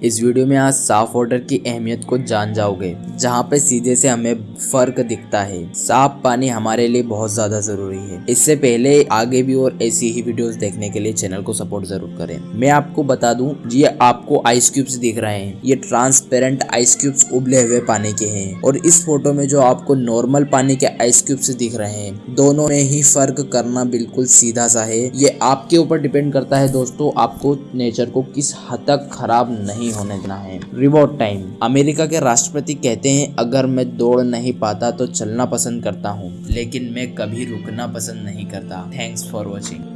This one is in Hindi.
इस वीडियो में आज साफ़ वाटर की अहमियत को जान जाओगे, जहाँ पे सीधे से हमें फ़र्क दिखता है। साफ़ पानी हमारे लिए बहुत ज़्यादा ज़रूरी है। इससे पहले आगे भी और ऐसी ही वीडियोस देखने के लिए चैनल को सपोर्ट ज़रूर करें। मैं आपको बता दूँ, ये आपको आइस क्यूब्स दिख रहे हैं। ये ट्रांसपेरेंट आइस क्यूब्स उबले हुए पानी के है। और इस फ़ोटो में जो आपको नॉर्मल पानी के आइस क्यूब्स दिख रहे हैं, दोनों में ही फ़र्क करना बिल्कुल सीधा सा है। ये आपके ऊपर डिपेंड करता है दोस्तों, आपको नेचर को किस हद तक खराब नहीं नहीं होने देना है। रिवॉर्ड टाइम अमेरिका के राष्ट्रपति कहते हैं अगर मैं दौड़ नहीं पाता तो चलना पसंद करता हूँ लेकिन मैं कभी रुकना पसंद नहीं करता। Thanks for watching